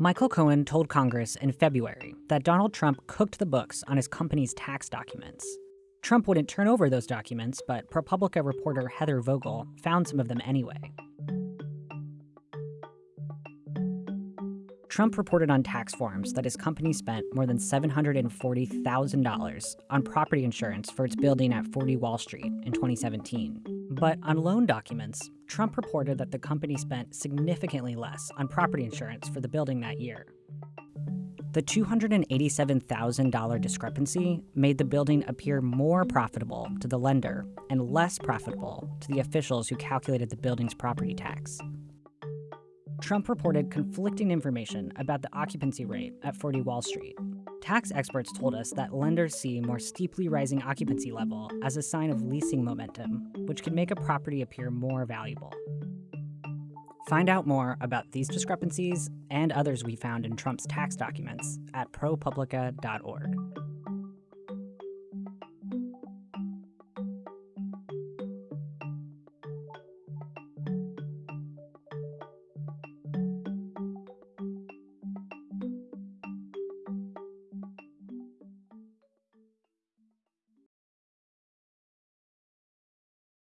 Michael Cohen told Congress in February that Donald Trump cooked the books on his company's tax documents. Trump wouldn't turn over those documents, but ProPublica reporter Heather Vogell found some of them anyway. Trump reported on tax forms that his company spent more than $740,000 on property insurance for its building at 40 Wall Street in 2017. But on loan documents, Trump reported that the company spent significantly less on property insurance for the building that year. The $287,000 discrepancy made the building appear more profitable to the lender and less profitable to the officials who calculated the building's property tax. Trump reported conflicting information about the occupancy rate at 40 Wall Street. Tax experts told us that lenders see more steeply rising occupancy level as a sign of leasing momentum, which can make a property appear more valuable. Find out more about these discrepancies and others we found in Trump's tax documents at propublica.org.